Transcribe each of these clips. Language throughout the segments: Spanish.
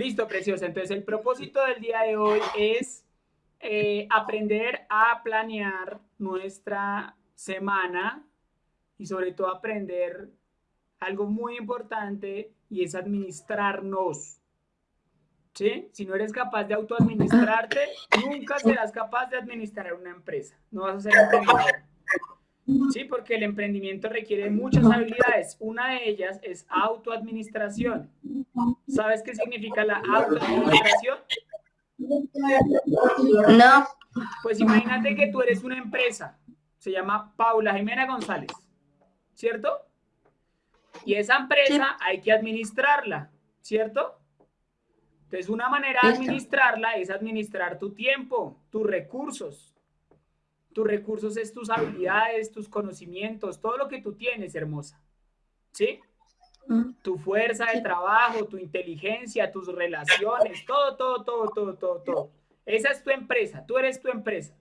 Listo, preciosa. Entonces, el propósito del día de hoy es eh, aprender a planear nuestra semana y sobre todo aprender algo muy importante y es administrarnos. ¿Sí? Si no eres capaz de autoadministrarte, nunca serás capaz de administrar una empresa. No vas a ser emprendedor. Sí, porque el emprendimiento requiere muchas habilidades. Una de ellas es autoadministración. ¿Sabes qué significa la autoadministración? No. Pues imagínate que tú eres una empresa. Se llama Paula Jimena González. ¿Cierto? Y esa empresa hay que administrarla. ¿Cierto? Entonces, una manera de administrarla es administrar tu tiempo, tus recursos. Tus recursos es tus habilidades, tus conocimientos, todo lo que tú tienes, hermosa. ¿Sí? Tu fuerza de trabajo, tu inteligencia, tus relaciones, todo, todo, todo, todo, todo, todo. Esa es tu empresa, tú eres tu empresa.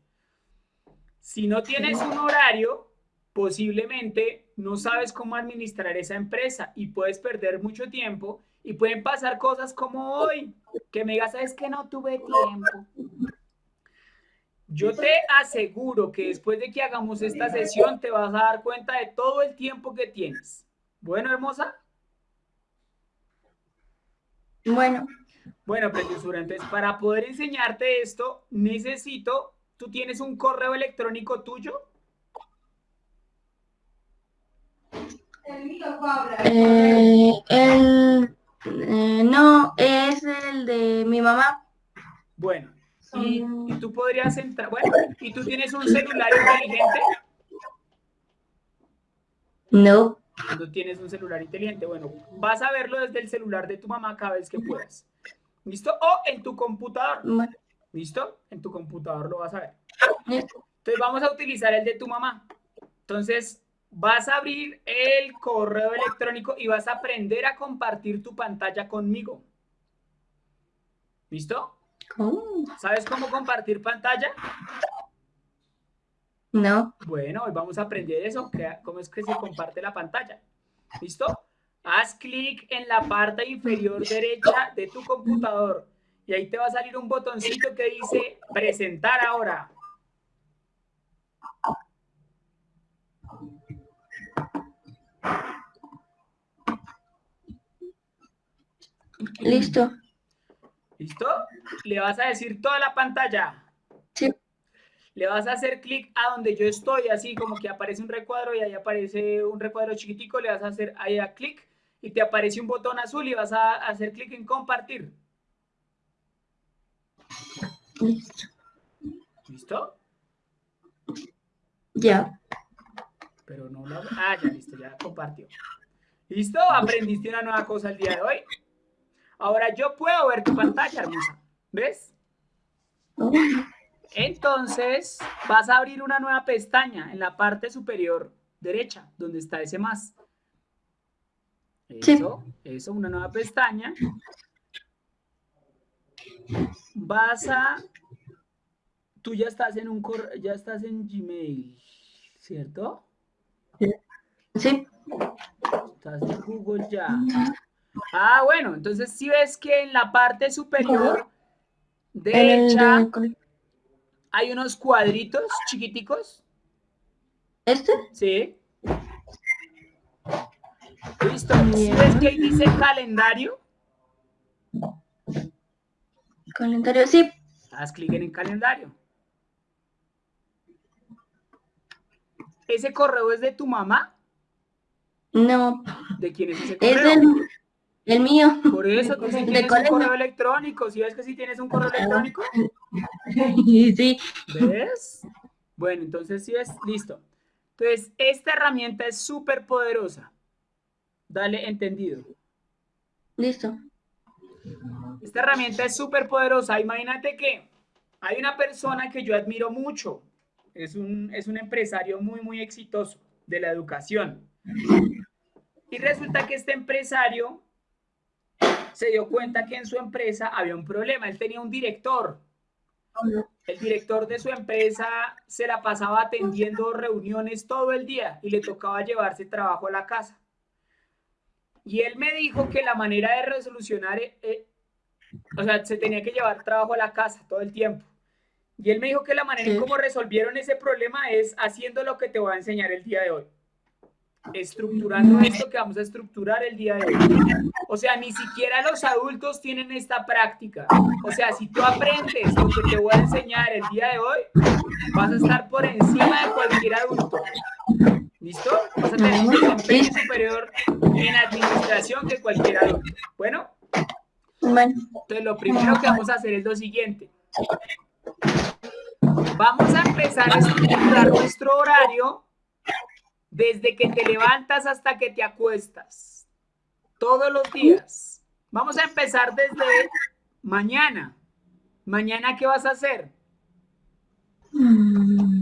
Si no tienes un horario, posiblemente no sabes cómo administrar esa empresa y puedes perder mucho tiempo y pueden pasar cosas como hoy, que me digas, es que no tuve tiempo. Yo te aseguro que después de que hagamos esta sesión te vas a dar cuenta de todo el tiempo que tienes. Bueno, hermosa. Bueno. Bueno, preciosura, entonces para poder enseñarte esto, necesito, ¿tú tienes un correo electrónico tuyo? Eh, el, eh, no, es el de mi mamá. Bueno, y, y, tú podrías entrar, bueno, ¿y tú tienes un celular inteligente? No. Cuando tienes un celular inteligente, bueno, vas a verlo desde el celular de tu mamá cada vez que puedas. ¿Listo? O en tu computador. ¿Listo? En tu computador lo vas a ver. Entonces vamos a utilizar el de tu mamá. Entonces vas a abrir el correo electrónico y vas a aprender a compartir tu pantalla conmigo. ¿Listo? ¿Sabes cómo compartir pantalla? No. Bueno, hoy vamos a aprender eso, cómo es que se comparte la pantalla. ¿Listo? Haz clic en la parte inferior derecha de tu computador y ahí te va a salir un botoncito que dice presentar ahora. Listo. ¿Listo? Le vas a decir toda la pantalla. Sí le vas a hacer clic a donde yo estoy, así como que aparece un recuadro y ahí aparece un recuadro chiquitico, le vas a hacer ahí a clic y te aparece un botón azul y vas a hacer clic en compartir. Listo. ¿Listo? Ya. Pero no lo... Ah, ya listo, ya compartió. ¿Listo? Aprendiste una nueva cosa el día de hoy. Ahora yo puedo ver tu pantalla, hermosa. ¿Ves? Entonces, vas a abrir una nueva pestaña en la parte superior derecha, donde está ese más. Eso, eso, una nueva pestaña. Vas a... Tú ya estás en un ya estás en Gmail, ¿cierto? Sí. Estás en Google ya. Ah, bueno, entonces si ves que en la parte superior derecha hay unos cuadritos chiquiticos. ¿Este? Sí. Listo. ves que ahí dice calendario? Calendario, sí. Haz clic en el calendario. ¿Ese correo es de tu mamá? No. ¿De quién es ese correo? Es del, el mío. Por eso, tú sí tienes un correo electrónico. ¿Sí ves que sí tienes un correo electrónico? Sí. ¿Ves? Bueno, entonces sí es listo. Entonces, esta herramienta es súper poderosa. Dale entendido. Listo. Esta herramienta es súper poderosa. Imagínate que hay una persona que yo admiro mucho. Es un, es un empresario muy, muy exitoso de la educación. Y resulta que este empresario se dio cuenta que en su empresa había un problema. Él tenía un director. El director de su empresa se la pasaba atendiendo reuniones todo el día y le tocaba llevarse trabajo a la casa. Y él me dijo que la manera de resolucionar eh, o sea, se tenía que llevar trabajo a la casa todo el tiempo. Y él me dijo que la manera en cómo resolvieron ese problema es haciendo lo que te voy a enseñar el día de hoy. Estructurando esto que vamos a estructurar el día de hoy. O sea, ni siquiera los adultos tienen esta práctica. O sea, si tú aprendes lo que te voy a enseñar el día de hoy, vas a estar por encima de cualquier adulto. ¿Listo? Vas a tener un desempeño superior en administración que cualquier adulto. Bueno, entonces lo primero que vamos a hacer es lo siguiente. Vamos a empezar a estructurar nuestro horario desde que te levantas hasta que te acuestas. Todos los días. Vamos a empezar desde mañana. Mañana, ¿qué vas a hacer? mm,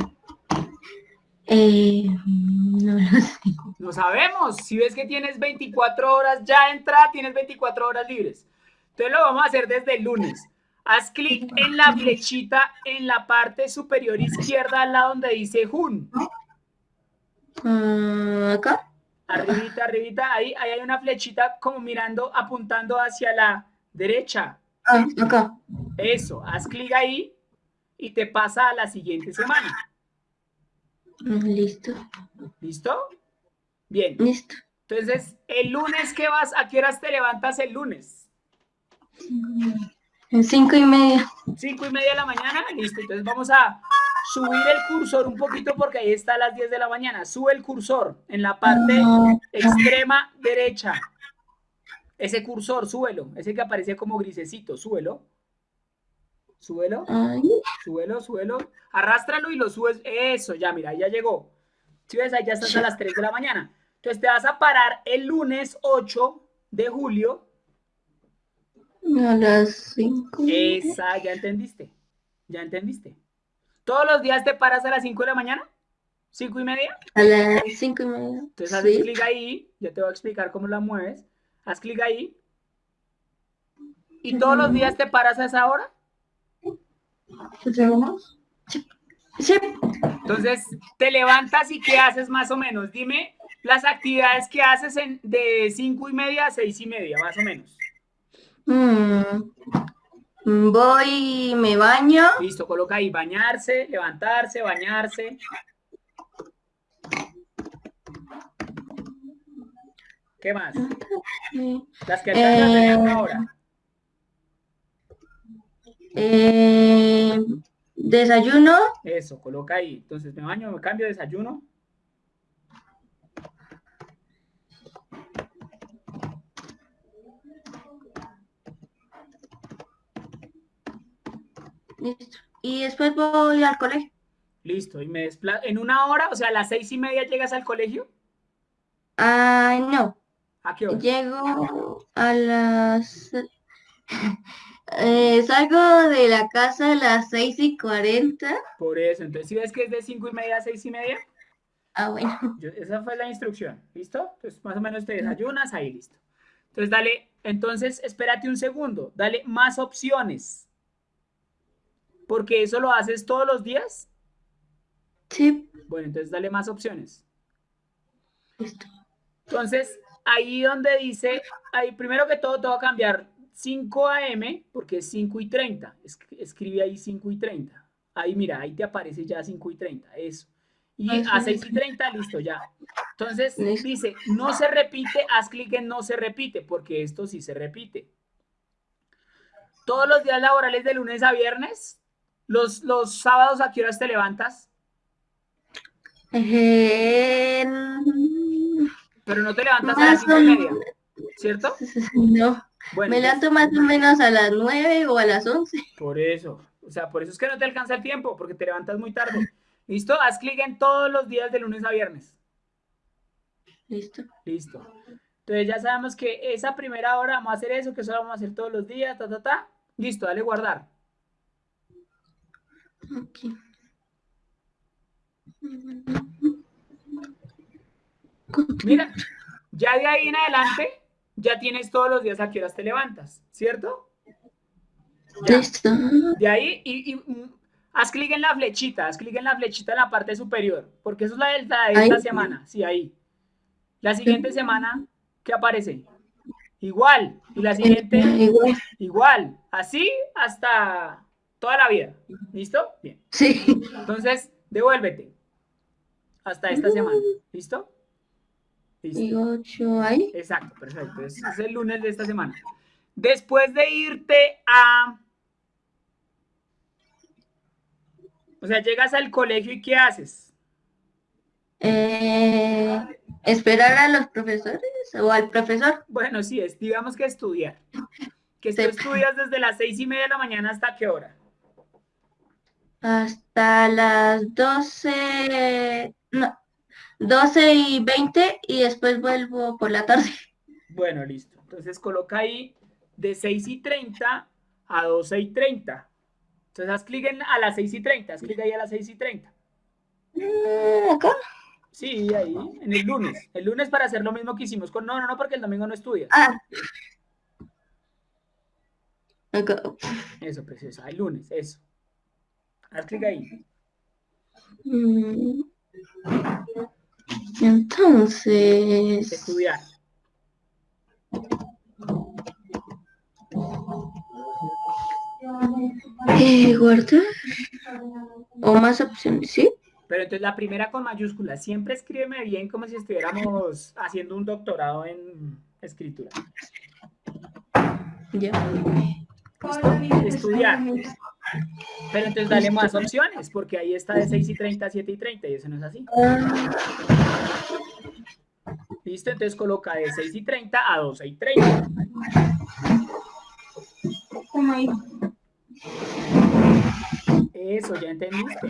eh, no lo sé. No sabemos. Si ves que tienes 24 horas ya entra, tienes 24 horas libres. Entonces lo vamos a hacer desde el lunes. Haz clic en la flechita en la parte superior izquierda al lado donde dice Jun. Acá. Arribita, arribita, ahí, ahí hay una flechita como mirando, apuntando hacia la derecha. Ah, acá. Eso, haz clic ahí y te pasa a la siguiente semana. Listo. ¿Listo? Bien. Listo. Entonces, el lunes, ¿qué vas? ¿A qué horas te levantas el lunes? En cinco y media. Cinco y media de la mañana, listo. Entonces vamos a subir el cursor un poquito porque ahí está a las 10 de la mañana. Sube el cursor en la parte extrema derecha. Ese cursor, súbelo. Ese que aparece como grisecito, súbelo. Súbelo, súbelo, súbelo. Arrástralo y lo subes. Eso, ya, mira, ahí ya llegó. Si ves, ahí ya estás a las 3 de la mañana. Entonces te vas a parar el lunes 8 de julio a las cinco. y media. Esa, ya entendiste. Ya entendiste. ¿Todos los días te paras a las 5 de la mañana? ¿5 y media? A las cinco y media. Entonces haces Sí. clic ahí. Yo te voy a explicar cómo la mueves. Haz clic ahí. ¿Y todos los días te paras a esa hora? Sí. Entonces te levantas y ¿qué haces más o menos? Dime las actividades que haces en, de 5 y media a 6 y media, más o menos. Mm, Voy, me baño. Listo, coloca ahí bañarse, levantarse, bañarse. ¿Qué más? Las que alcanzas a hacer en una Eh, hora. Eh, desayuno. Eso, coloca ahí. Entonces me baño, me cambio, desayuno. Listo. Y después voy al colegio. Listo. Y me desplazo. En una hora, o sea, a las seis y media llegas al colegio. Ah, no. ¿A qué hora? Llego a las... eh, salgo de la casa a las seis y cuarenta. Por eso. Entonces, si ves que es de cinco y media a seis y media, Ah, bueno. yo- esa fue la instrucción. ¿Listo? Entonces, más o menos te desayunas, ahí listo. Entonces, dale. Entonces, espérate un segundo. Dale más opciones. Porque eso lo haces todos los días. Sí. Bueno, entonces dale más opciones. Listo. Entonces, ahí donde dice, ahí primero que todo te va a cambiar 5 AM, porque es 5 y 30. Es- Escribe ahí 5 y 30. Ahí mira, ahí te aparece ya 5 y 30, eso. Y a Ajá. 6 y 30, listo, ya. Entonces, dice, no se repite, haz clic en no se repite, porque esto sí se repite. Todos los días laborales de lunes a viernes, los, los sábados, ¿a qué horas te levantas? Eh, Pero no te levantas a las Más 5 o y media. ¿cierto? no. Bueno, Me levanto más o menos a las nueve o a las once. Por eso, o sea, por eso es que no te alcanza el tiempo, porque te levantas muy tarde. ¿Listo? Haz clic en todos los días de lunes a viernes. Listo. Listo. Entonces ya sabemos que esa primera hora vamos a hacer eso, que eso lo vamos a hacer todos los días, ta, ta, ta. Listo, dale guardar. Mira, ya de ahí en adelante, ya tienes todos los días a qué horas te levantas, ¿cierto? Ya. De ahí, y, y, mm, haz clic en la flechita, haz clic en la flechita en la parte superior, porque eso es la de, la de esta Ahí. semana, sí, ahí. La siguiente semana, ¿qué aparece? Igual. Y la siguiente, igual. Así hasta toda la vida. ¿Listo? Bien. Sí. Entonces, devuélvete. Hasta esta semana. ¿Listo? Listo. Ahí. Exacto, perfecto. Es, es el lunes de esta semana. Después de irte a... O sea, llegas al colegio y ¿qué haces? Eh, esperar a los profesores o al profesor. Bueno, sí, es, digamos que estudiar. Que tú estudias desde las seis y media de la mañana hasta qué hora. Hasta las 12, no, 12 y 20 y después vuelvo por la tarde. Bueno, listo. Entonces coloca ahí de 6 y 30 a 12 y 30. Entonces haz clic en a las 6 y 30, haz clic ahí a las 6 y 30. Mm, ¿Acá? Sí, ahí, en el lunes. El lunes para hacer lo mismo que hicimos con... No, no, no, porque el domingo no estudias. Ah. Acá. Eso, preciosa. El lunes, eso. Haz clic ahí. Mm. Entonces, Estudiar. eh, guardar o más opciones, ¿sí? Pero entonces la primera con mayúsculas. Siempre escríbeme bien como si estuviéramos haciendo un doctorado en escritura. Ya. Estudiar. Pero entonces dale más opciones, porque ahí está de 6 y 30 a 7 y 30 y eso no es así. ¿Listo? Entonces coloca de 6 y 30 a 12 y 30. ¿cómo ahí? Eso, ya entendiste.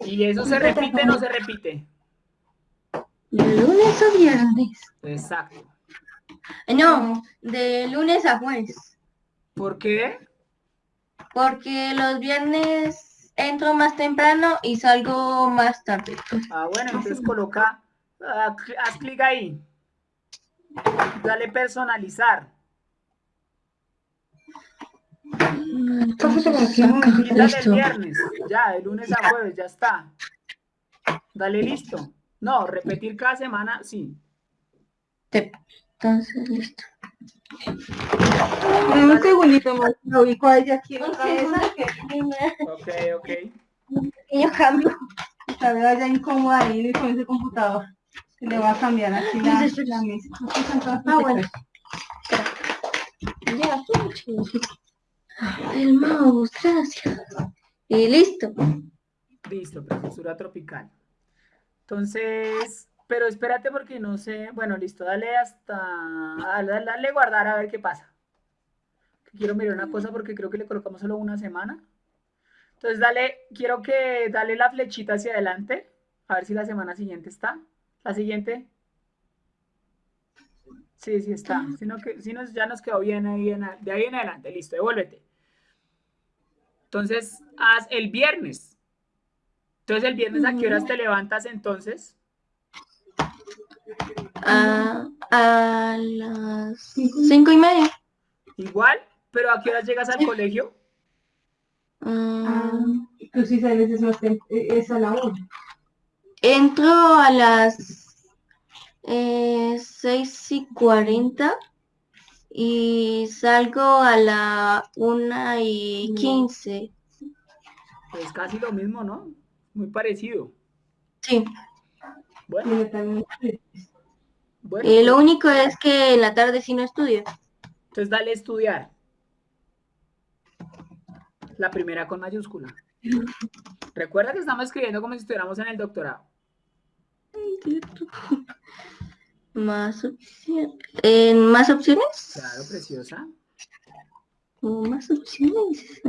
¿Y eso se repite o no se repite? ¿De lunes o viernes? Exacto. Eh, No, de lunes a jueves. ¿Por qué? Porque los viernes entro más temprano y salgo más tarde. Ah, bueno, entonces coloca, ah, haz clic ahí. Dale personalizar. Quítale el viernes. Ya, de lunes a jueves, ya está. Dale listo. No, repetir cada semana, sí. Sí. Entonces, listo. Un segundito más, lo ubico a ella aquí en la cabeza, que Ok, ok. un pequeño cambio. Está vez ya incómoda ahí con ese computador. Se le va a cambiar aquí la, la mesa. Ah, bueno. Ya, El mouse, gracias. Y listo. Listo, profesora tropical. Entonces, pero espérate porque no sé. Bueno, listo, dale hasta. Dale, dale guardar a ver qué pasa. Quiero mirar una cosa porque creo que le colocamos solo una semana. Entonces, dale, quiero que dale la flechita hacia adelante. A ver si la semana siguiente está. La siguiente. Sí, sí está. Sino que, si nos, ya nos quedó bien ahí en de ahí en adelante. Listo, devuélvete. Entonces, haz el viernes. Entonces, el viernes, ¿a qué horas te levantas entonces? A, a las cinco y media. Igual, pero ¿a qué horas llegas al colegio? Ah, Tú sí sales es, más es a la una. entro a las eh, seis y cuarenta y salgo a la una y quince. Pues casi lo mismo, ¿no? Muy parecido. Sí. Bueno, también- bueno, Eh, lo único es que en la tarde sí no estudio. entonces dale a estudiar. La primera con mayúscula. Recuerda que estamos escribiendo como si estuviéramos en el doctorado. Más opciones. ¿En más opciones? Claro, preciosa. ¿O más opciones?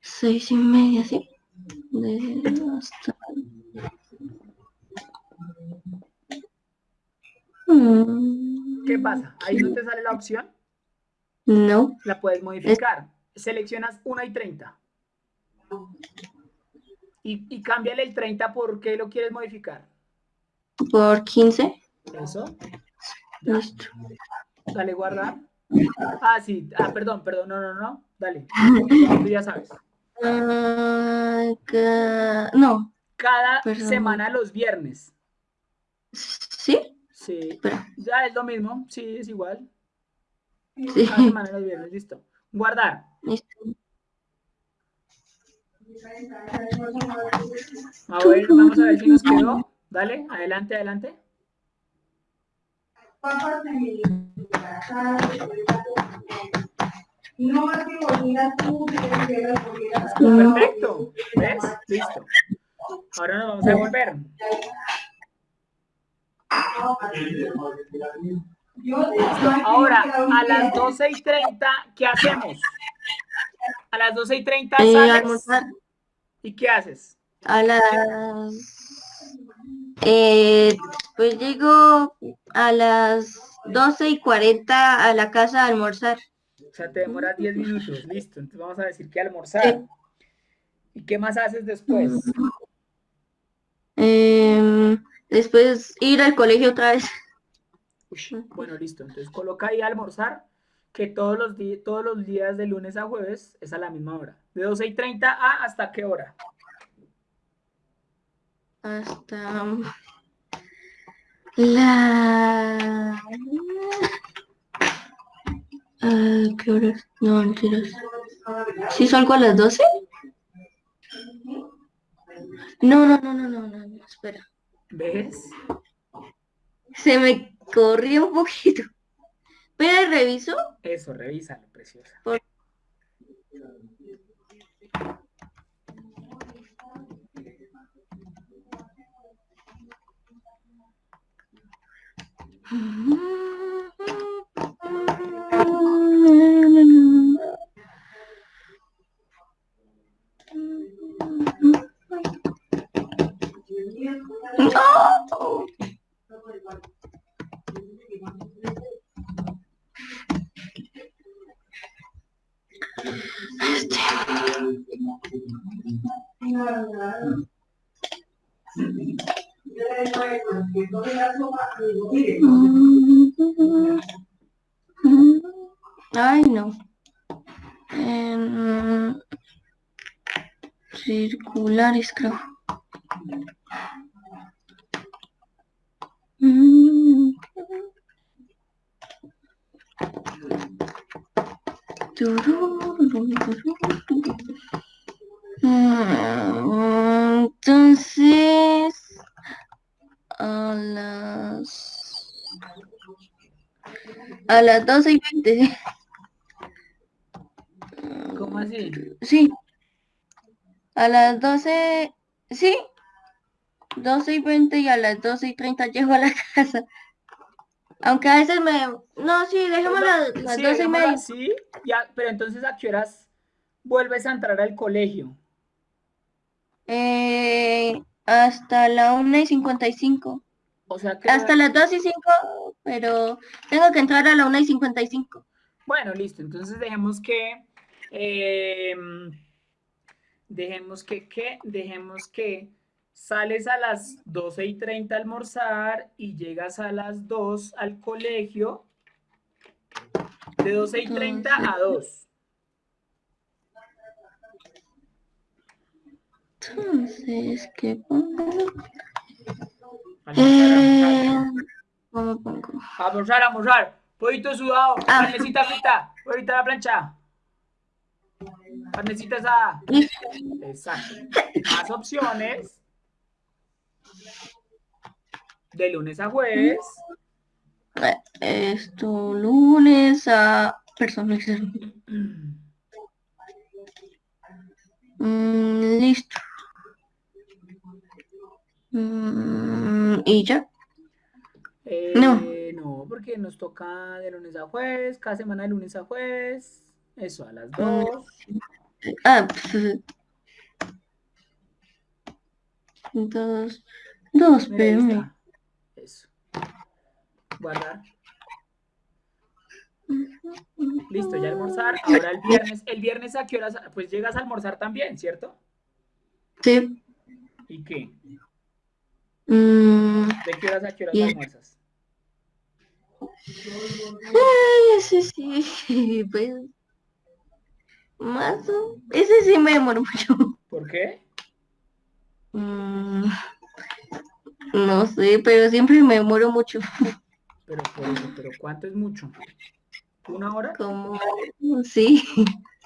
Seis y media, sí. De hasta... ¿Qué pasa? Ahí no te sale la opción, No. la puedes modificar. Seleccionas 1 y 30. Y, y cámbiale el 30 por qué lo quieres modificar. Por 15. Eso. Ya. Listo. Dale guardar. Ah, sí. Ah, perdón, perdón. No, no, no. Dale. Tú ya sabes. Ca- no. Cada Perdón. semana los viernes. ¿Sí? Sí. Ya es lo mismo. Sí, es igual. Sí. Cada semana los viernes, listo. Guardar. Listo. A ver, vamos a ver si nos quedó. Dale, adelante, adelante. Perfecto. ¿Ves? Listo. Ahora nos vamos a volver. Ahora, a las 12 y 30, ¿qué hacemos? A las 12 y 30 Eh, sales. almorzar ¿Y qué haces? a las... Eh, pues llego a las 12 y 40 a la casa a almorzar. O sea, te demoras 10 minutos. Listo. Entonces vamos a decir que almorzar. ¿Y qué más haces después? Em, después ir al colegio otra vez. Bueno, listo. Entonces coloca ahí almorzar, que todos los, todos los días de lunes a jueves es a la misma hora. De 12 y 30 a hasta qué hora? Hasta la... Ah, ¿qué horas? No, mentiras. ¿Sí salgo a las 12? No, no, no, no, no. ¿Ves? Se me corrió un poquito. Pero reviso. Eso, revísalo, preciosa. No. Ay, no. Em, circulares, creo. Entonces, a las a las 12 y 20. ¿Cómo así? Sí. A las 12, sí. 12 y 20 y a las 12 y 30 llego a la casa. Aunque a veces me... No, sí, dejemos las, las Sí, 12 y media. así, ya, pero entonces ¿a qué horas vuelves a entrar al colegio? Eh, hasta la 1 y 55. O sea que... Hasta las 2 y 5, pero tengo que entrar a la 1 y 55. Bueno, listo. Entonces dejemos que... em, dejemos que, ¿qué? Dejemos que sales a las 12 y 30 a almorzar y llegas a las 2 al colegio. De 12 y 30 a 2. Entonces, ¿qué pongo? Eh. ¿cómo pongo? Almorzar, almorzar. Pollito sudado. Ah. Carnecita frita. Ahorita la plancha. Carnecita asada. Exacto. Más opciones. De lunes a jueves. Esto, lunes a personas. Mm, listo. Mm, y ya. Eh, No. no, porque nos toca de lunes a jueves, cada semana de lunes a jueves. Eso, a las Mm. 2. Ah, pf. Dos, dos Mira, ahí pm. está. Eso. Guardar. Listo, ya almorzar. Ahora el viernes. ¿El viernes a qué horas? Pues llegas a almorzar también, ¿cierto? Sí. ¿Y qué? Mm, ¿De qué horas a qué horas almuerzas? ay, ese sí, pues. Más o- Ese sí me demoró mucho. ¿Por qué? Mm, No sé, pero siempre me demoro mucho. Pero, pero, pero ¿cuánto es mucho? ¿Una hora? Como, sí.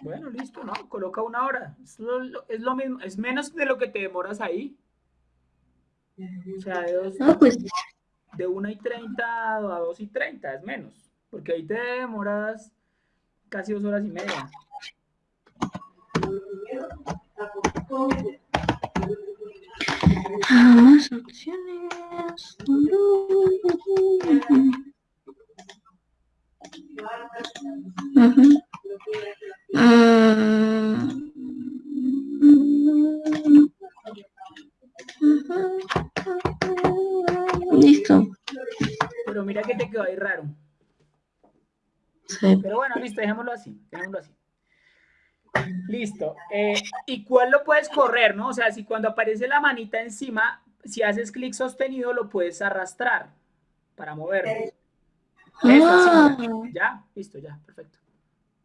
Bueno, listo, ¿no? Coloca una hora. Es lo, es lo mismo, es menos de lo que te demoras ahí. O sea, de, dos, No, pues, de 1 y 30 a 2 y 30, es menos. Porque ahí te demoras casi dos horas y media. Más opciones. Listo. Pero mira que te quedó ahí raro. Sí. Pero bueno, listo, dejémoslo así, dejémoslo así. Listo. Eh, ¿Y cuál lo puedes correr, no? O sea, si cuando aparece la manita encima, si haces clic sostenido, lo puedes arrastrar para moverlo. Eso, Ah, ya. Listo, ya, perfecto.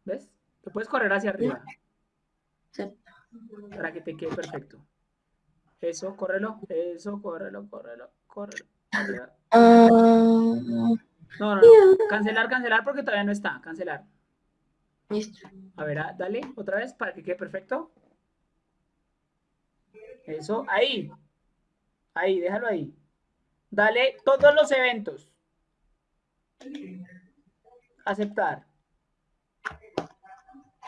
¿Ves? Lo puedes correr hacia arriba sí. para que te quede perfecto. Eso, córrelo, eso, córrelo, córrelo, córrelo. córrelo. Ah, No, no, no. Cancelar, cancelar porque todavía no está. Cancelar. Listo. A ver, ah, dale otra vez para que quede perfecto. Eso, ahí. Ahí, déjalo ahí. Dale todos los eventos. Aceptar.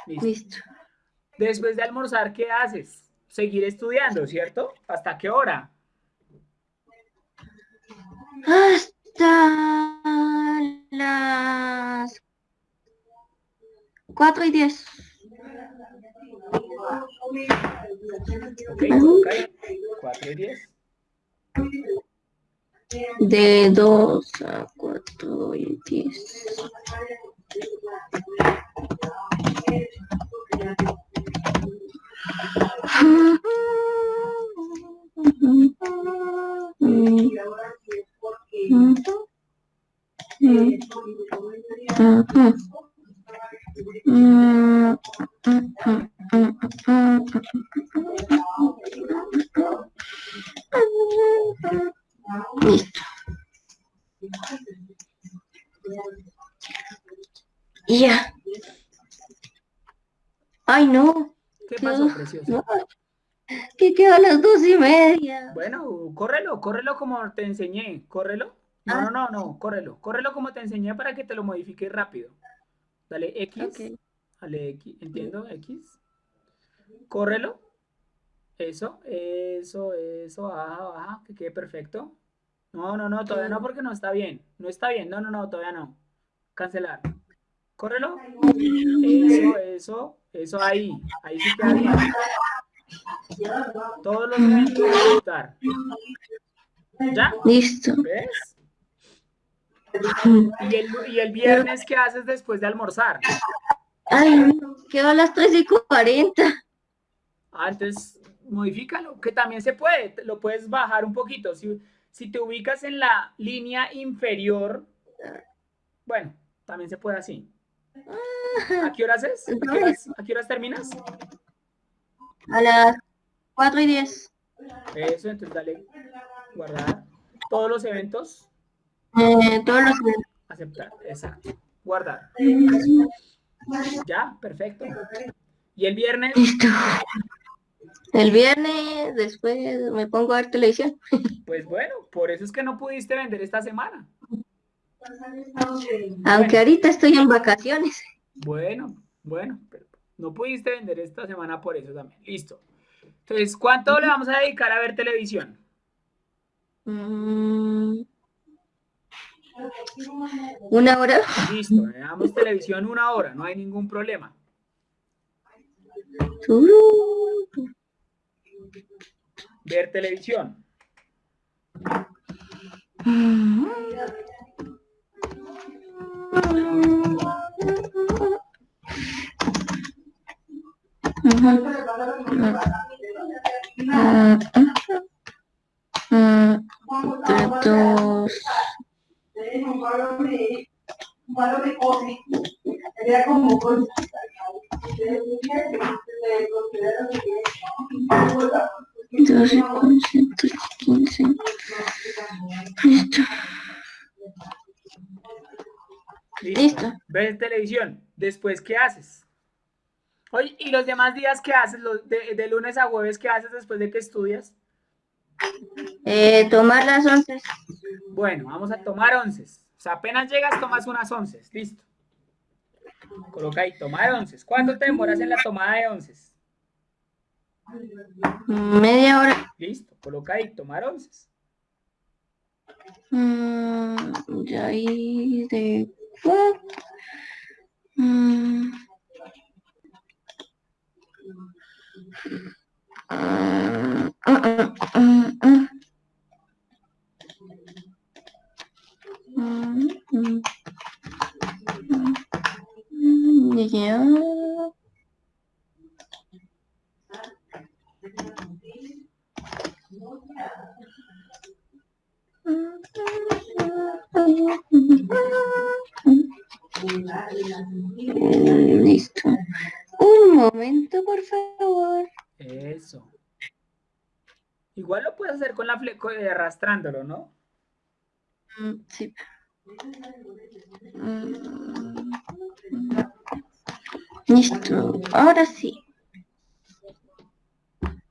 Listo. Listo. Después de almorzar, ¿qué haces? Seguir estudiando, ¿cierto? ¿Hasta qué hora? Hasta las 4 y 10. Ok, coloca ahí. 4 y 10. De 2 a 4 y 10. Listo. Y ya. Ay, no. ¿Qué pasó, No, precioso? no. Que quedó a las dos y media. Bueno, córrelo, córrelo como te enseñé. Córrelo. No, Ah. no, no, no, córrelo. Córrelo como te enseñé para que te lo modifique rápido. Dale X. Dale X. ¿Entiendo? X. Córrelo. Eso, eso, eso. Baja, baja. Que quede perfecto. No, no, no, todavía no porque no está bien. No está bien. No, no, no, todavía no. Cancelar. Córrelo. Eso, eso, eso ahí. Ahí sí queda bien. Todos los eventos aceptar. ¿Ya? Listo. ¿Ves? ¿Y el, y el viernes qué haces después de almorzar? Ay, no, quedó a las 3 y 40. Ah, entonces modifícalo, que también se puede, lo puedes bajar un poquito. Si, si te ubicas en la línea inferior, bueno, también se puede así. ¿A qué horas es? ¿A qué horas, a qué horas terminas? A las 4 y 10. Eso, entonces dale guardar. Todos los eventos, Eh, todos los aceptar, exacto. Guardar. Ya, perfecto. Y el viernes, Listo. El viernes, después me pongo a ver televisión. pues bueno, por eso es que no pudiste vender esta semana. Aunque ahorita estoy en vacaciones. Bueno, bueno, pero no pudiste vender esta semana por eso también. Listo. Entonces, ¿cuánto le vamos a dedicar a ver televisión? Mm. Una hora. Listo, veamos televisión una hora, no hay ningún problema. Ver televisión. Después, ¿qué haces? Oye, ¿y los demás días qué haces? Los de, de lunes a jueves, ¿qué haces después de que estudias? Eh, tomar las once. Bueno, vamos a tomar onces. O sea, apenas llegas, tomas unas onces. Listo. Coloca ahí, tomar onces. ¿Cuánto te demoras en la tomada de onces? Media hora. Listo. Coloca ahí, tomar onces. Mm, de ahí de cuatro. Mm. Mm, mm, mm, mm. Mm, mm. Listo. Un momento, por favor. Eso. Igual lo puedes hacer con la fle- co- eh, arrastrándolo, ¿no? Mm, Sí. Mm, Listo. Ahora sí.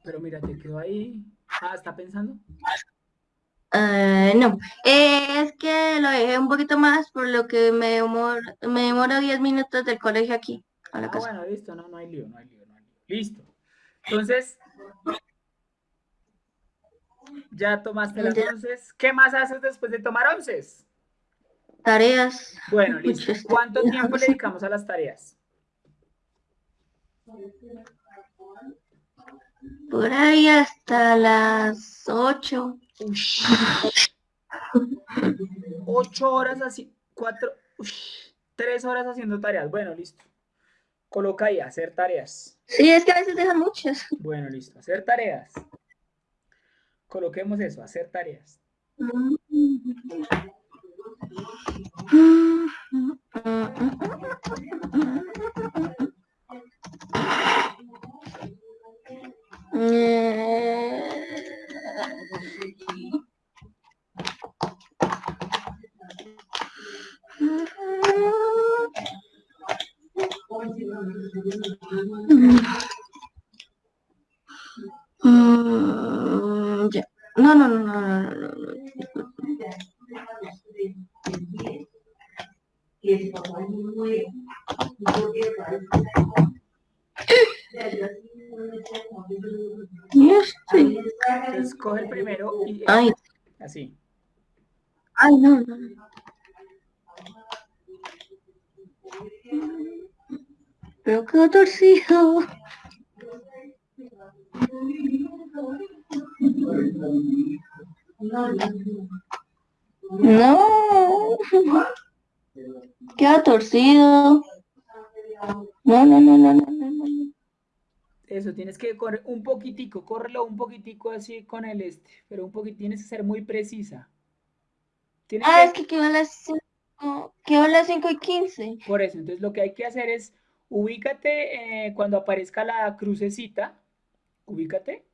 Pero mira, te quedó ahí. Ah, ¿está pensando? Eh, no, Eh, es que lo dejé un poquito más por lo que me demoro, me demoro 10 minutos del colegio aquí a la Ah, casa. bueno, listo, no, no hay lío, no hay lío, no hay lío. Listo. Entonces, ya tomaste las Ya. onces. ¿Qué más haces después de tomar onces? Tareas. Bueno, Muchas listo. ¿Cuánto tareas. tiempo le dedicamos a las tareas? Por ahí hasta las 8. Ocho horas así, cuatro, ush, tres horas haciendo tareas. Bueno, listo. Coloca ahí, hacer tareas. Sí, es que a veces dejan muchas. Bueno, listo, hacer tareas. Coloquemos eso, hacer tareas. Mm, ya. No, no, no, no, no, no, no, no. Ya estoy. Entonces, coge el primero y Ay, así. ay, no, no, no. Pero quedó torcido. No. Queda torcido. No, no, no, no, no, no. Eso, tienes que correr un poquitico, córrelo un poquitico así con el este, pero un poquito, tienes que ser muy precisa. Tienes Ah, que- es que quedó a las 5, quedó a las 5 y 15. Por eso, entonces lo que hay que hacer es ubícate eh, cuando aparezca la crucecita, ubícate.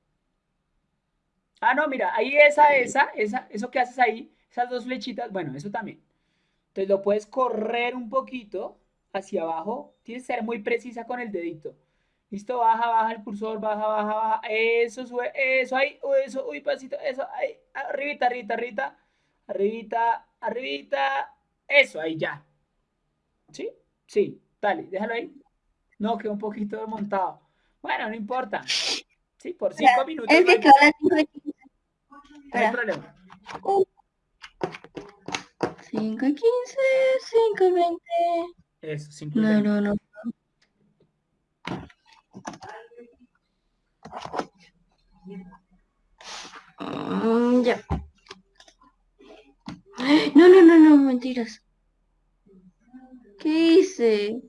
Ah, no, mira, ahí esa, esa, esa, eso que haces ahí, esas dos flechitas, bueno, eso también. Entonces lo puedes correr un poquito hacia abajo, tienes que ser muy precisa con el dedito. Listo, baja, baja el cursor, baja, baja, baja, eso, sube, eso, ahí, eso, uy, pasito, eso, ahí, arribita, arribita, arribita, arribita, arribita, eso, ahí ya. ¿Sí? Sí, dale, déjalo ahí. No, quedó un poquito desmontado. Bueno, no importa. Sí, por cinco minutos Es no que hay, quedó las 5 y 15. no hay problema. 5 y 15, 5 y 20. Eso, cinco y No, veinte. no, no. Mm, ya. No, no, no, no, mentiras. ¿Qué hice?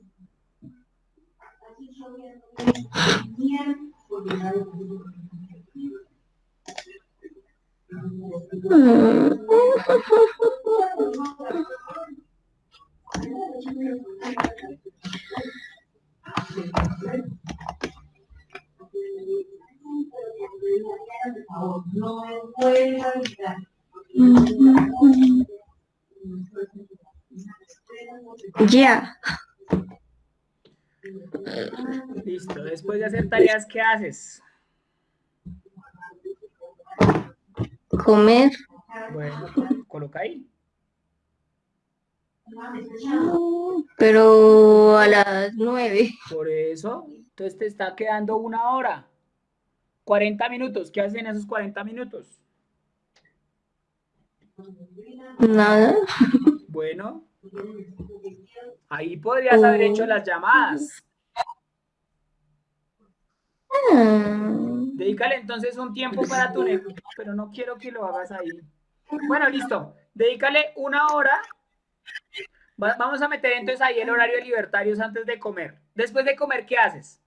Yeah. Listo. Después de hacer tareas, ¿qué haces? Comer. Bueno, coloca ahí. Pero a las nueve. Por eso, entonces te está quedando una hora. 40 minutos. ¿Qué hacen esos 40 minutos? Nada. Bueno, ahí podrías haber hecho las llamadas. Ah, Dedícale entonces un tiempo para tu negocio, pero no quiero que lo hagas ahí. Bueno, listo. Dedícale una hora. Va- Vamos a meter entonces ahí el horario de libertarios antes de comer. Después de comer, ¿qué haces?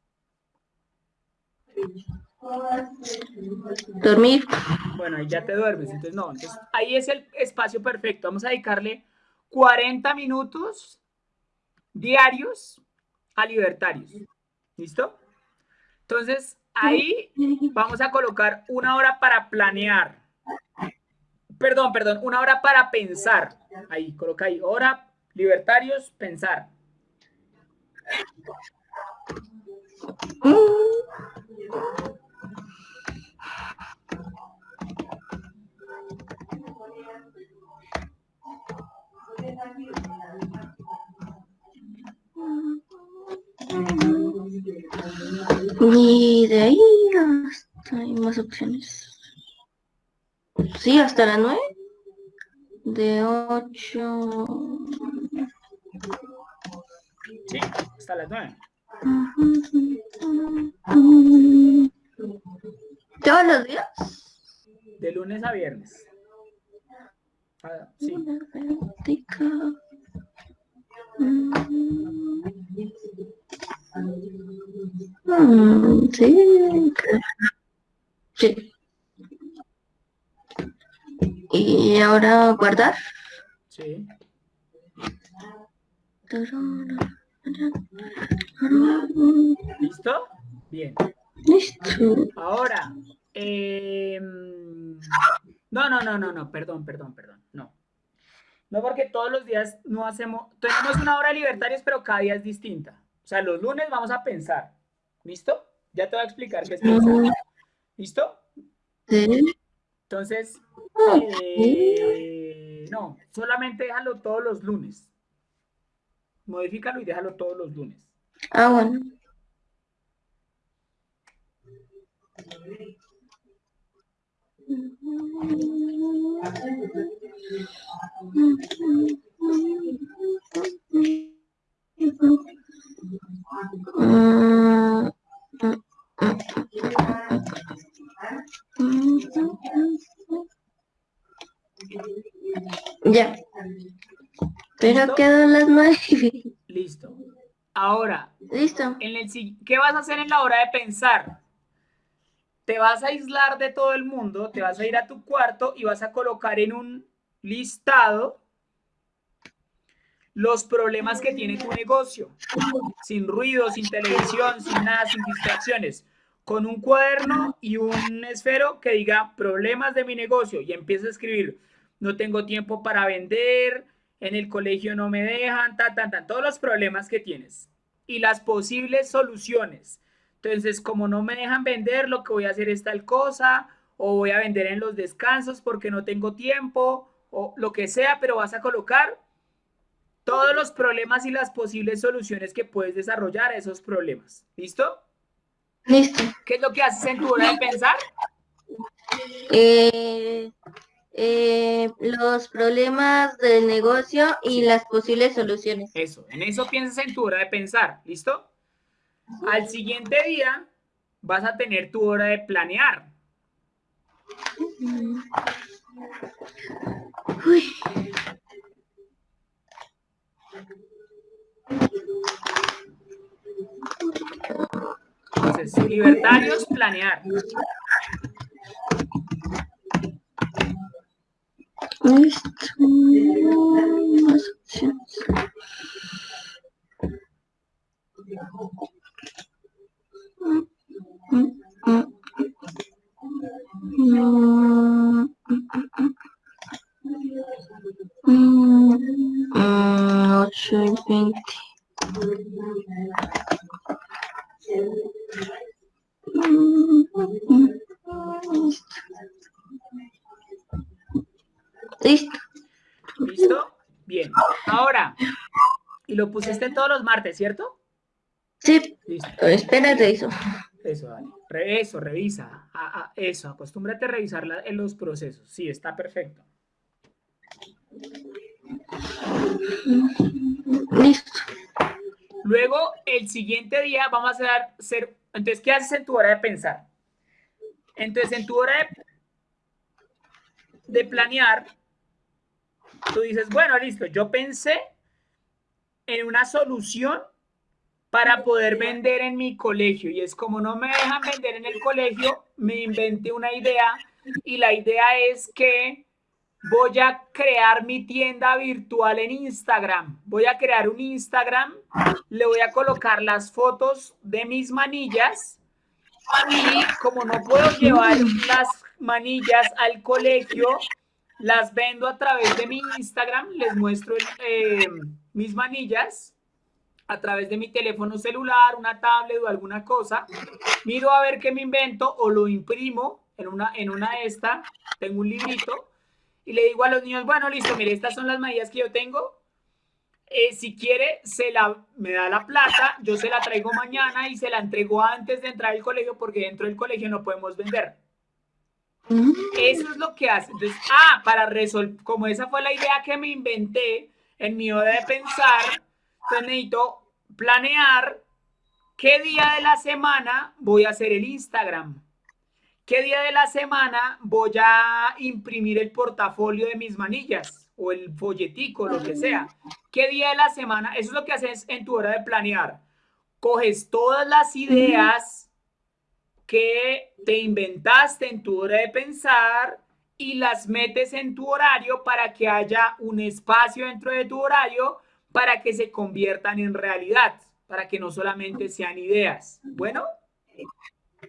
Dormir. Bueno, ahí ya te duermes. Entonces, no. Entonces, ahí es el espacio perfecto. Vamos a dedicarle 40 minutos diarios a libertarios. ¿Listo? Entonces, ahí vamos a colocar una hora para planear. Perdón, perdón, una hora para pensar. Ahí, coloca ahí. Hora, libertarios, pensar. Y de ahí hasta hay más opciones. Sí, hasta las nueve. De ocho. Sí, hasta las 9. ¿Todos los días? De lunes a viernes. Ah, sí. Una práctica. Mm. Sí. Sí. Y ahora guardar. Sí. ¿Listo? Bien. Listo. Ahora, em, no, no, no, no, no, perdón, perdón, perdón, no. No porque todos los días no hacemos, tenemos una hora de libertarios, pero cada día es distinta. O sea, los lunes vamos a pensar. ¿Listo? Ya te voy a explicar qué es pensar. ¿Listo? Entonces, eh, no, solamente déjalo todos los lunes. Modifícalo y déjalo todos los lunes. Ah, bueno. Ya. Pero ¿Listo? quedó las nueve. Listo. Ahora, Listo. en el, si- ¿qué vas a hacer en la hora de pensar? Te vas a aislar de todo el mundo, te vas a ir a tu cuarto y vas a colocar en un listado los problemas que tiene tu negocio, sin ruido, sin televisión, sin nada, sin distracciones, con un cuaderno y un esfero que diga problemas de mi negocio y empieza a escribir, no tengo tiempo para vender, en el colegio no me dejan, ta, ta, ta, todos los problemas que tienes y las posibles soluciones. Entonces, como no me dejan vender, lo que voy a hacer es tal cosa, o voy a vender en los descansos porque no tengo tiempo, o lo que sea, pero vas a colocar todos los problemas y las posibles soluciones que puedes desarrollar a esos problemas. ¿Listo? Listo. ¿Qué es lo que haces en tu hora de pensar? Eh, eh, los problemas del negocio y las posibles soluciones. Eso, en eso piensas en tu hora de pensar. ¿Listo? Al siguiente día vas a tener tu hora de planear. Libertarios, planear ocho y veinte. Listo. Listo. ¿Listo? Bien. Ahora, y lo pusiste todos los martes, ¿cierto? Sí. Listo. Espérate eso. Eso, dale. Eso, revisa. Eso, acostúmbrate a revisar en los procesos. Sí, está perfecto. Listo. Luego, el siguiente día vamos a hacer, entonces, ¿qué haces en tu hora de pensar? Entonces, en tu hora de, de planear, tú dices, bueno, listo, yo pensé en una solución para poder vender en mi colegio. Y es como no me dejan vender en el colegio, me inventé una idea y la idea es que voy a crear mi tienda virtual en Instagram. Voy a crear un Instagram, le voy a colocar las fotos de mis manillas y como no puedo llevar las manillas al colegio, las vendo a través de mi Instagram, les muestro eh, mis manillas a través de mi teléfono celular, una tablet o alguna cosa, miro a ver qué me invento o lo imprimo en una, en una esta, tengo un librito, y le digo a los niños, bueno, listo, mire, estas son las medidas que yo tengo, eh, si quiere, se la, me da la plata, yo se la traigo mañana y se la entrego antes de entrar al colegio porque dentro del colegio no podemos vender. Eso es lo que hace. Entonces, ah, para resolver, como esa fue la idea que me inventé en mi hora de pensar, necesito planear qué día de la semana voy a hacer el Instagram. ¿Qué día de la semana voy a imprimir el portafolio de mis manillas o el folletico, lo que sea? ¿Qué día de la semana? Eso es lo que haces en tu hora de planear. Coges todas las ideas que te inventaste en tu hora de pensar y las metes en tu horario para que haya un espacio dentro de tu horario para que se conviertan en realidad, para que no solamente sean ideas. Bueno.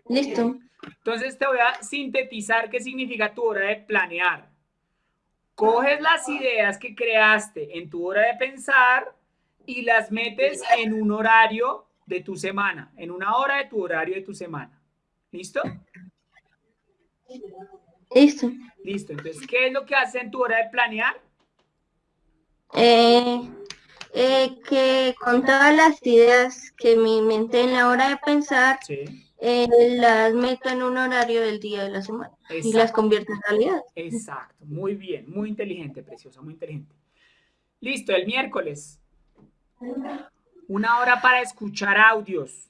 Listo. Entonces te voy a sintetizar qué significa tu hora de planear. Coges las ideas que creaste en tu hora de pensar y las metes en un horario de tu semana, en una hora de tu horario de tu semana. ¿Listo? Listo. Listo. Entonces, ¿qué es lo que haces en tu hora de planear? Eh, eh, que con todas las ideas que me inventé en la hora de pensar, eh, las meto en un horario del día de la semana y las convierto en realidad. Exacto, muy bien, muy inteligente, preciosa, muy inteligente. Listo, el miércoles. Una hora para escuchar audios.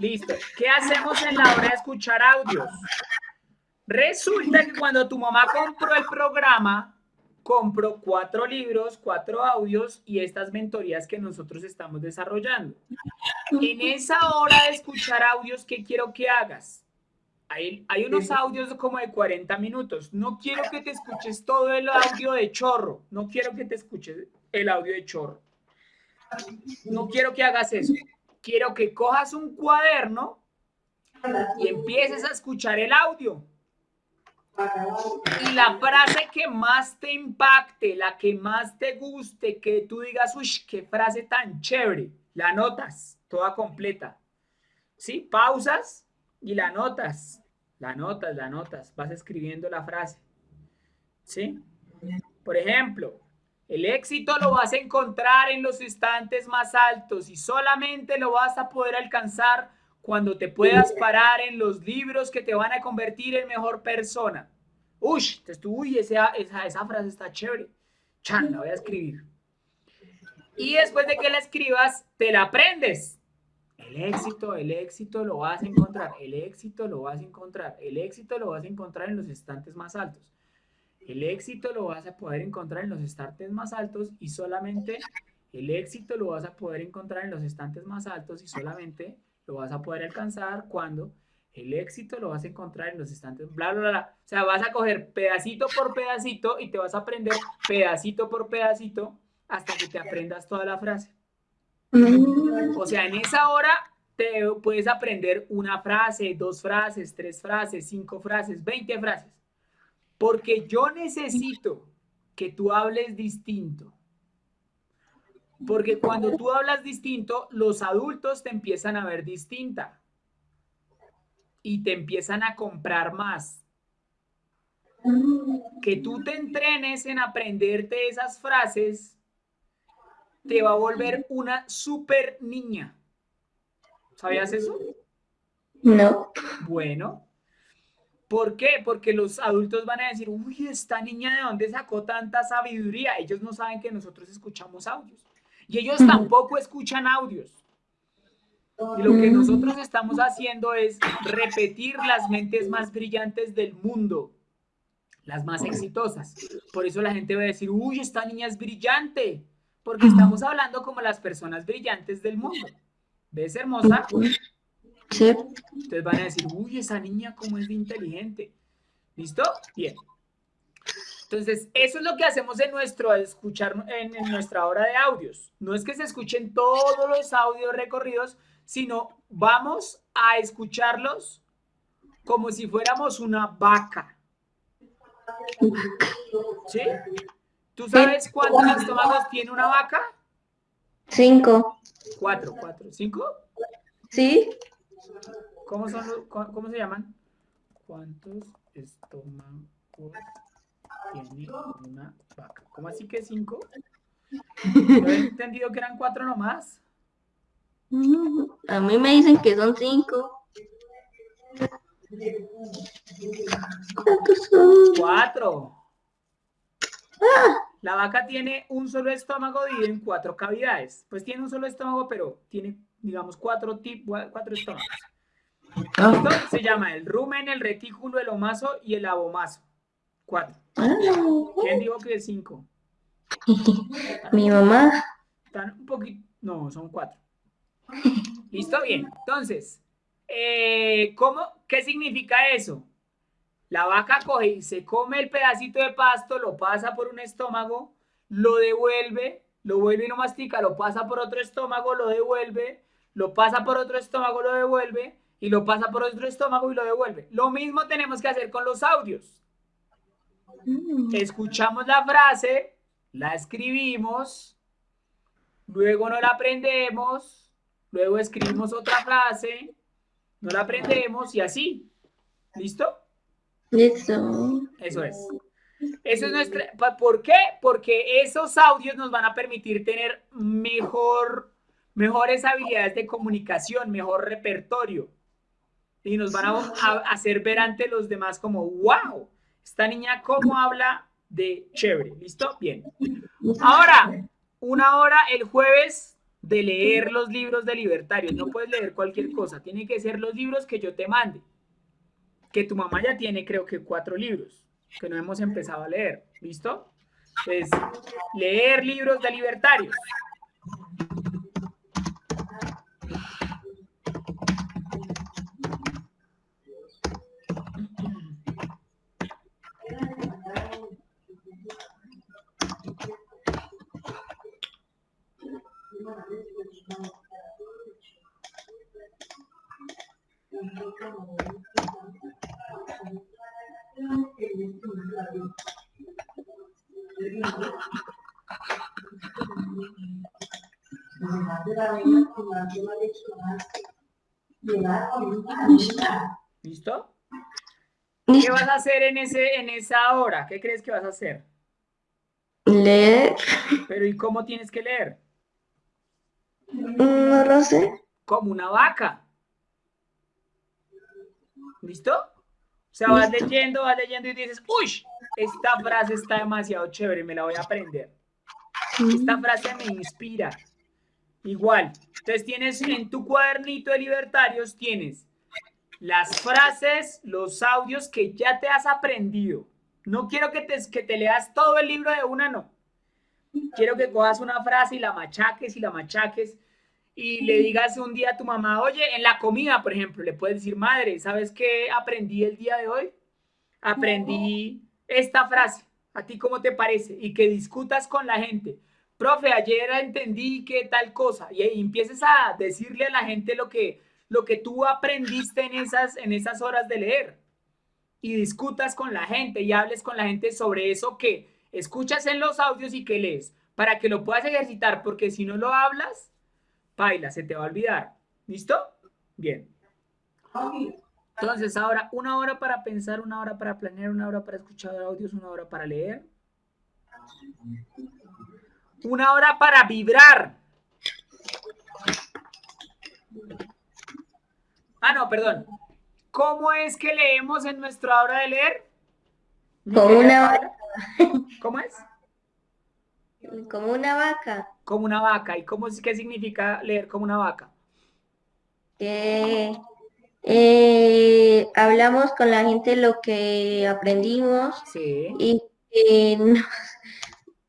Listo. ¿Qué hacemos en la hora de escuchar audios? Resulta que cuando tu mamá compró el programa, compró cuatro libros, cuatro audios y estas mentorías que nosotros estamos desarrollando. En esa hora de escuchar audios, ¿qué quiero que hagas? Hay, unos audios como de 40 minutos. No quiero que te escuches todo el audio de chorro. No quiero que te escuches el audio de chorro. No quiero que hagas eso. Quiero que cojas un cuaderno y empieces a escuchar el audio. Y la frase que más te impacte, la que más te guste, que tú digas, uy, qué frase tan chévere, la notas toda completa. ¿Sí? Pausas y la notas. La notas, la notas. Vas escribiendo la frase. ¿Sí? Por ejemplo, el éxito lo vas a encontrar en los instantes más altos y solamente lo vas a poder alcanzar cuando te puedas parar en los libros que te van a convertir en mejor persona. Uy, uy esa, esa, esa frase está chévere. Chan, la voy a escribir. Y después de que la escribas, te la aprendes. El éxito, el éxito lo vas a encontrar, el éxito lo vas a encontrar, el éxito lo vas a encontrar en los estantes más altos. El éxito lo vas a poder encontrar en los estantes más altos y solamente el éxito lo vas a poder encontrar en los estantes más altos y solamente lo vas a poder alcanzar cuando el éxito lo vas a encontrar en los estantes, bla, bla, bla. O sea, vas a coger pedacito por pedacito y te vas a aprender pedacito por pedacito hasta que te aprendas toda la frase. O sea, en esa hora te puedes aprender una frase, dos frases, tres frases, cinco frases, veinte frases. Porque yo necesito que tú hables distinto. Porque cuando tú hablas distinto, los adultos te empiezan a ver distinta. Y te empiezan a comprar más. Que tú te entrenes en aprenderte esas frases te va a volver una super niña. ¿Sabías eso? No. Bueno, ¿Por qué? Porque los adultos van a decir, uy, esta niña de dónde sacó tanta sabiduría. Ellos no saben que nosotros escuchamos audios. Y ellos tampoco escuchan audios. Y lo que nosotros estamos haciendo es repetir las mentes más brillantes del mundo, las más exitosas. Por eso la gente va a decir, uy, esta niña es brillante, porque estamos hablando como las personas brillantes del mundo. ¿Ves, hermosa? Sí. Entonces van a decir, uy, esa niña cómo es de inteligente. ¿Listo? Bien. Entonces, eso es lo que hacemos en nuestro escuchar en, en, nuestra hora de audios. No es que se escuchen todos los audios recorridos, sino vamos a escucharlos como si fuéramos una vaca. ¿Sí? ¿Tú sabes cuántos estómagos tiene una vaca? Cinco. Cuatro, cuatro. ¿Cinco? Sí. ¿Cómo, son los, ¿Cómo se llaman? ¿Cuántos estómagos tiene una vaca? ¿Cómo así que cinco? Yo he entendido que eran cuatro nomás. A mí me dicen que son cinco. ¿Cuántos son? Cuatro. Ah. La vaca tiene un solo estómago dividido en cuatro cavidades. Pues tiene un solo estómago, pero tiene, digamos, cuatro, tipos, cuatro estómagos. Esto se llama el rumen, el retículo, el omaso y el abomaso. Cuatro. ¿Quién dijo que es cinco? Mi mamá. Están un poquito. No, son cuatro. ¿Listo? Bien. Entonces, eh, ¿cómo? ¿Qué significa eso? La vaca coge y se come el pedacito de pasto, lo pasa por un estómago, lo devuelve, lo vuelve y lo mastica, lo pasa por otro estómago, lo devuelve, lo pasa por otro estómago, lo devuelve, y lo pasa por otro estómago y lo devuelve. Lo mismo tenemos que hacer con los audios. Escuchamos la frase, la escribimos, luego no la aprendemos, luego escribimos otra frase, no la aprendemos y así. ¿Listo? Listo. Eso es. Eso es nuestra. ¿Por qué? Porque esos audios nos van a permitir tener mejor, mejores habilidades de comunicación, mejor repertorio y nos van a, hacer ver ante los demás como, wow, esta niña cómo habla de chévere. ¿Listo? Bien. Ahora, una hora el jueves de leer los libros de libertarios. No puedes leer cualquier cosa, tiene que ser los libros que yo te mande. Que tu mamá ya tiene, creo que cuatro libros que no hemos empezado a leer. ¿Listo? Entonces, leer libros de libertarios. ¿Listo? ¿Qué vas a hacer en, ese, en esa hora? ¿Qué crees que vas a hacer? Leer. Pero ¿y cómo tienes que leer? No lo sé. Como una vaca. ¿Listo? O sea, vas leyendo, vas leyendo y dices, uy, esta frase está demasiado chévere, me la voy a aprender. Esta frase me inspira. Igual. Entonces tienes en tu cuadernito de libertarios, tienes las frases, los audios que ya te has aprendido. No quiero que te, que te leas todo el libro de una, no. Quiero que cojas una frase y la machaques y la machaques y le digas un día a tu mamá, oye, en la comida, por ejemplo, le puedes decir, madre, ¿sabes qué aprendí el día de hoy? Aprendí esta frase. ¿A ti cómo te parece? Y que discutas con la gente. Profe, ayer entendí que tal cosa. Y, y empieces a decirle a la gente lo que, lo que tú aprendiste en esas, en esas horas de leer. Y discutas con la gente y hables con la gente sobre eso que escuchas en los audios y que lees, para que lo puedas ejercitar, porque si no lo hablas, baila, se te va a olvidar. ¿Listo? Bien. Entonces, ahora una hora para pensar, una hora para planear, una hora para escuchar audios, una hora para leer. Una hora para vibrar. Ah, no, perdón. ¿Cómo es que leemos en nuestra hora de leer? Como una vaca. ¿Cómo es? Como una vaca. Como una vaca. ¿Y cómo es, qué significa leer como una vaca? Que eh, hablamos con la gente lo que aprendimos Sí. y eh, nos,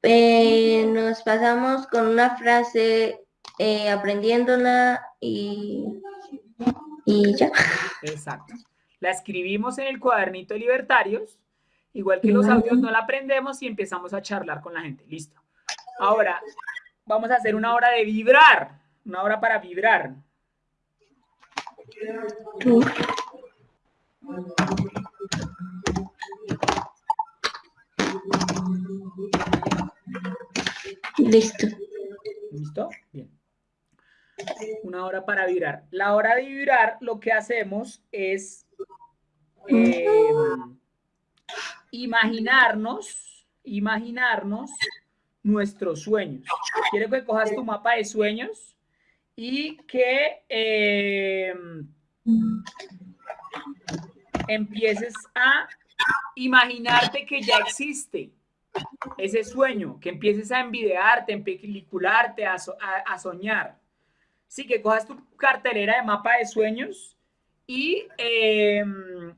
eh, nos pasamos con una frase eh, aprendiéndola y, y ya. Exacto. La escribimos en el cuadernito de libertarios, igual que los audios no la aprendemos y empezamos a charlar con la gente. Listo. Ahora, vamos a hacer una hora de vibrar, una hora para vibrar. Listo. ¿Listo? Bien. Una hora para vibrar. La hora de vibrar, lo que hacemos es eh, imaginarnos, imaginarnos nuestros sueños. Quiero que cojas tu mapa de sueños y que eh, empieces a imaginarte que ya existe ese sueño, que empieces a envidiarte, en pelicularte, a, so- a- a soñar. Sí, que cojas tu cartelera de mapa de sueños y eh,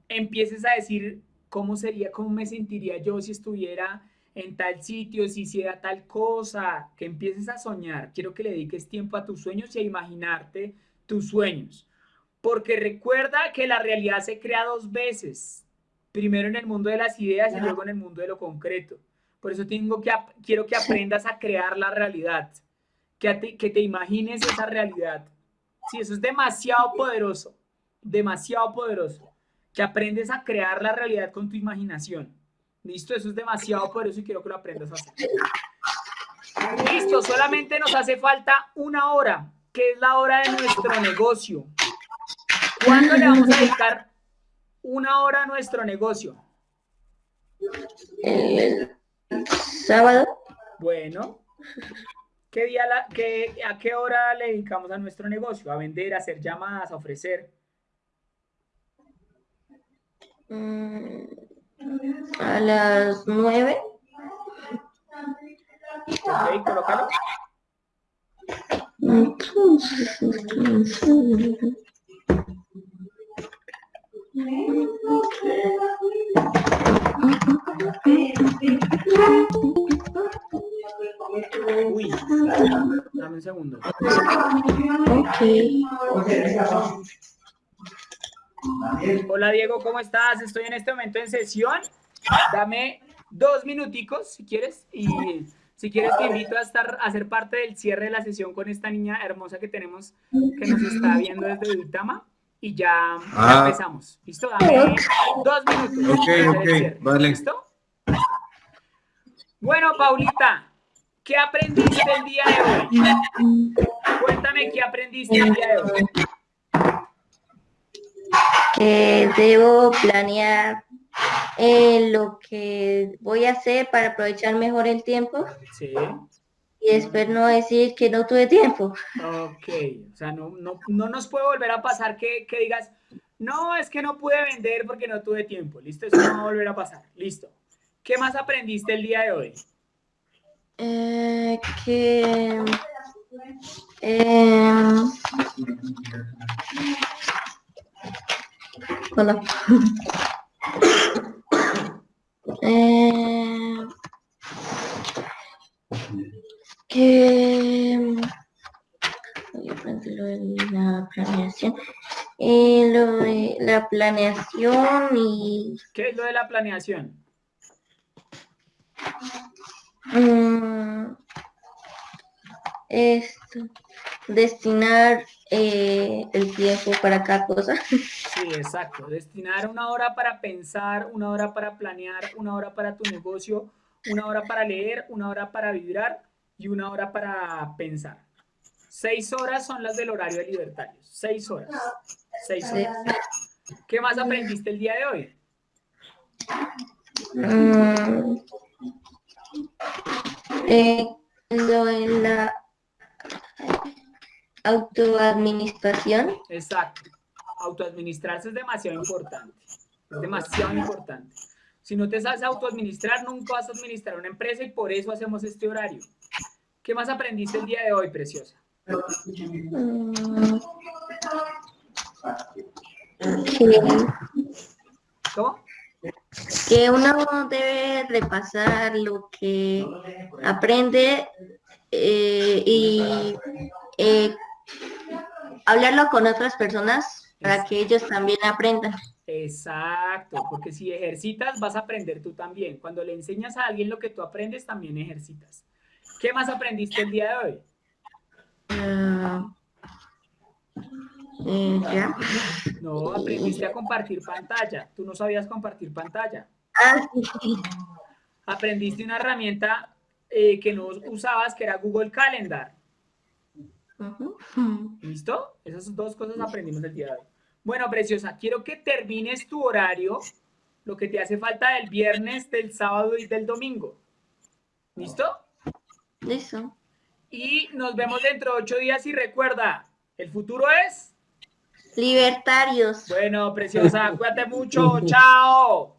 empieces a decir cómo sería, cómo me sentiría yo si estuviera en tal sitio, si hiciera tal cosa, que empieces a soñar. Quiero que le dediques tiempo a tus sueños y a imaginarte tus sueños. Porque recuerda que la realidad se crea dos veces. Primero en el mundo de las ideas y luego en el mundo de lo concreto. Por eso tengo que, quiero que aprendas a crear la realidad. Que te, que te imagines esa realidad. Sí, eso es demasiado poderoso. Demasiado poderoso. Que aprendes a crear la realidad con tu imaginación. Listo, eso es demasiado poderoso y quiero que lo aprendas a hacer. Listo, solamente nos hace falta una hora, que es la hora de nuestro negocio. ¿Cuándo le vamos a dedicar una hora a nuestro negocio? Sábado, Bueno, ¿qué día la- qué- ¿a qué hora le dedicamos a nuestro negocio? A vender, a hacer llamadas, a ofrecer. mm, a las nueve. Ok, colócalo. Entonces, entonces, Uy, dame un segundo. Hola Diego, ¿cómo estás? Estoy en este momento en sesión. Dame dos minuticos si quieres y si quieres te invito a estar a ser parte del cierre de la sesión con esta niña hermosa que tenemos que nos está viendo desde Duitama y ya, ya Ah. empezamos. ¿Listo? Dame dos minutos. Ok, ok, vale. ¿Listo? Bueno, Paulita, ¿qué aprendiste el día de hoy? Cuéntame qué aprendiste el día de hoy. que debo planear eh, lo que voy a hacer para aprovechar mejor el tiempo Sí. Y después no decir que no tuve tiempo. Ok, o sea, no, no, no nos puede volver a pasar que, que digas, no, es que no pude vender porque no tuve tiempo. Listo, eso no va a volver a pasar. Listo. ¿Qué más aprendiste el día de hoy? Eh, que Eh, hola. Eh, que aprender lo de la planeación. Eh, lo de la planeación y ¿Qué es lo de la planeación? mm, esto, destinar eh, el tiempo para cada cosa. Sí, exacto. Destinar una hora para pensar, una hora para planear, una hora para tu negocio, una hora para leer, una hora para vibrar y una hora para pensar. Seis horas son las del horario de libertarios. Seis horas. Seis horas. ¿Qué más aprendiste el día de hoy? Mm, eh, lo de la autoadministración. Exacto. Autoadministrarse es demasiado importante. Es demasiado importante. Si no te sabes autoadministrar, nunca vas a administrar una empresa y por eso hacemos este horario. ¿Qué más aprendiste el día de hoy, preciosa? ¿Cómo? que uno debe repasar lo que aprende eh, y eh, hablarlo con otras personas para que ellos también aprendan. Exacto, porque si ejercitas vas a aprender tú también. Cuando le enseñas a alguien lo que tú aprendes, también ejercitas. ¿Qué más aprendiste el día de hoy? Ah, eh, ya. No, aprendiste a compartir pantalla. Tú no sabías compartir pantalla. Ah, sí, sí. Aprendiste una herramienta eh, que no usabas, que era Google Calendar. ¿Listo? Esas dos cosas aprendimos el día de hoy. Bueno, preciosa, quiero que termines tu horario, lo que te hace falta del viernes, del sábado y del domingo. ¿Listo? Listo. Y nos vemos dentro de ocho días y recuerda, el futuro es... Libertarios. Bueno, preciosa, cuídate mucho, chao.